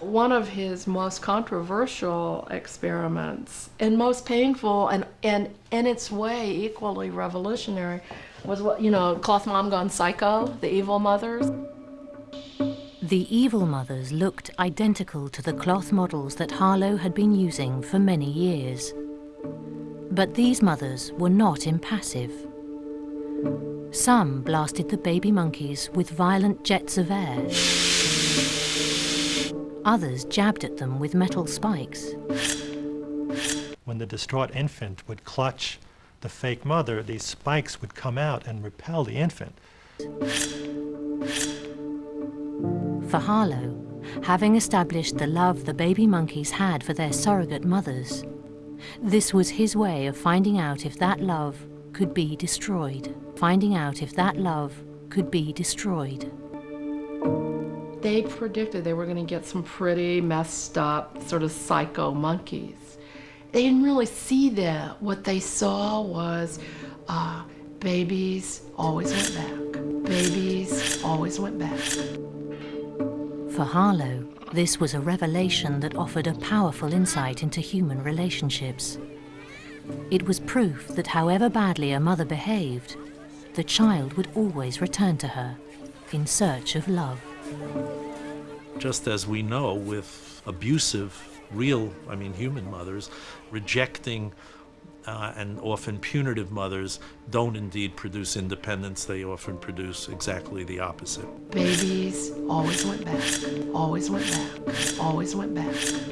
One of his most controversial experiments and most painful and, and in its way equally revolutionary was what, you know, Cloth Mom Gone Psycho, the evil mothers. The evil mothers looked identical to the cloth models that Harlow had been using for many years. But these mothers were not impassive. Some blasted the baby monkeys with violent jets of air. Others jabbed at them with metal spikes. When the distraught infant would clutch the fake mother, these spikes would come out and repel the infant. For Harlow, having established the love the baby monkeys had for their surrogate mothers, this was his way of finding out if that love could be destroyed. Finding out if that love could be destroyed. They predicted they were going to get some pretty messed up, sort of psycho monkeys. They didn't really see that. What they saw was uh, babies always went back. Babies always went back. For Harlow, this was a revelation that offered a powerful insight into human relationships. It was proof that however badly a mother behaved, the child would always return to her in search of love. Just as we know with abusive, real, I mean human mothers, rejecting uh, and often punitive mothers don't indeed produce independence. They often produce exactly the opposite. Babies always went back, always went back, always went back.